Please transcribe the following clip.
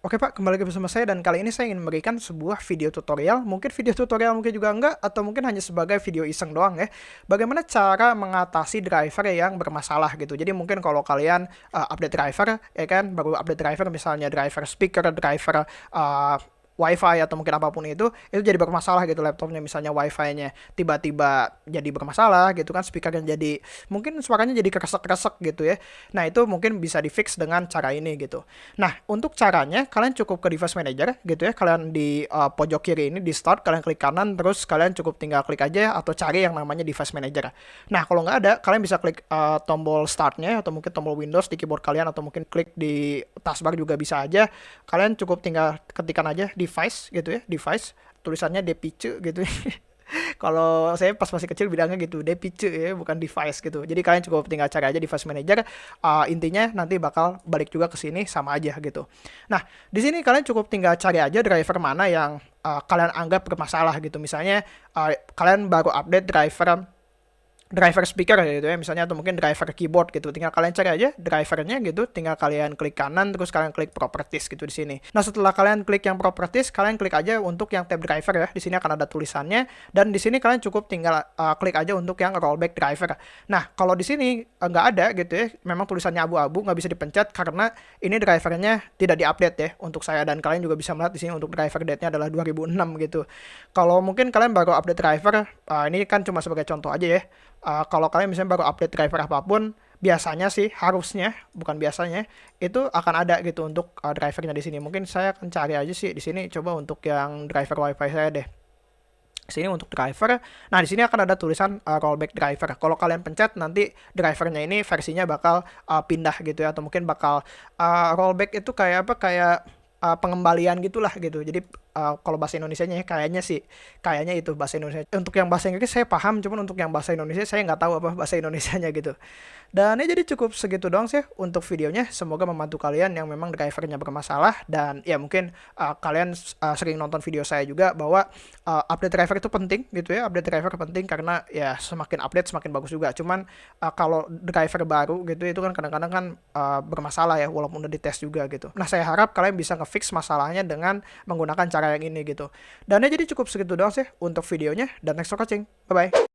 Oke Pak, kembali lagi bersama saya dan kali ini saya ingin memberikan sebuah video tutorial, mungkin video tutorial mungkin juga enggak, atau mungkin hanya sebagai video iseng doang ya. Bagaimana cara mengatasi driver yang bermasalah gitu. Jadi mungkin kalau kalian uh, update driver, ya kan, baru update driver misalnya driver speaker, driver uh, wifi atau mungkin apa pun itu itu jadi bermasalah gitu laptopnya misalnya wifi-nya tiba-tiba jadi bermasalah gitu kan speakernya jadi mungkin suaranya jadi keresek-keresek gitu ya. Nah itu mungkin bisa di fix dengan cara ini gitu. Nah untuk caranya kalian cukup ke device manager gitu ya kalian di uh, pojok kiri ini di start kalian klik kanan terus kalian cukup tinggal klik aja atau cari yang namanya device manager. Nah kalau nggak ada kalian bisa klik uh, tombol startnya atau mungkin tombol Windows di keyboard kalian atau mungkin klik di taskbar juga bisa aja. Kalian cukup tinggal ketikan aja di device gitu ya device tulisannya depice gitu. Ya. kalau saya pas masih kecil bilangnya gitu depice ya bukan device gitu. Jadi kalian cukup tinggal cari aja device manager uh, intinya nanti bakal balik juga ke sini sama aja gitu. Nah di sini kalian cukup tinggal cari aja driver mana yang uh, kalian anggap bermasalah gitu. Misalnya uh, kalian baru update driver driver speaker gitu ya misalnya atau mungkin driver keyboard gitu. Tinggal kalian cari aja drivernya gitu tinggal kalian klik kanan terus kalian klik properties gitu di sini. Nah setelah kalian klik yang properties kalian klik aja untuk yang tab driver ya. Di sini akan ada tulisannya dan di sini kalian cukup tinggal uh, klik aja untuk yang rollback driver. Nah kalau di sini uh, nggak uh, ada gitu ya memang tulisannya abu-abu nggak bisa dipencet karena ini drivernya tidak diupdate ya untuk saya dan kalian juga bisa melihat di sini untuk driver date-nya adalah 2006 gitu. Kalau mungkin kalian baru update driver uh, ini kan cuma sebagai contoh aja ya uh, kalau kalian misalnya baru update driver apa pun, biasanya sih harusnya bukan biasanya itu akan ada gitu untuk uh, drivernya di sini. Mungkin saya akan cari aja sih di sini coba untuk yang driver WiFi saya deh. Sini untuk driver. Nah, di sini akan ada tulisan uh, rollback driver. Kalau kalian pencet nanti drivernya ini versinya bakal uh, pindah gitu ya atau mungkin bakal uh, rollback itu kayak apa kayak uh, pengembalian gitulah gitu. Jadi uh, kalau bahasa Indonesia-nya ya, kayaknya sih kayaknya itu bahasa Indonesia. Untuk yang bahasa Inggris saya paham, cuman untuk yang bahasa Indonesia saya nggak tahu apa bahasa Indonesia-nya gitu. Dan ya jadi cukup segitu doang sih untuk videonya. Semoga membantu kalian yang memang drivernya bermasalah dan ya mungkin uh, kalian uh, sering nonton video saya juga bahwa uh, update driver itu penting gitu ya. Update driver penting karena ya semakin update semakin bagus juga. Cuman uh, kalau driver baru gitu itu kan kadang-kadang kan uh, bermasalah ya walaupun udah dites juga gitu. Nah, saya harap kalian bisa ngefix masalahnya dengan menggunakan cara yang ini gitu. Dan ya jadi cukup segitu doang sih untuk videonya dan next for watching. Bye bye.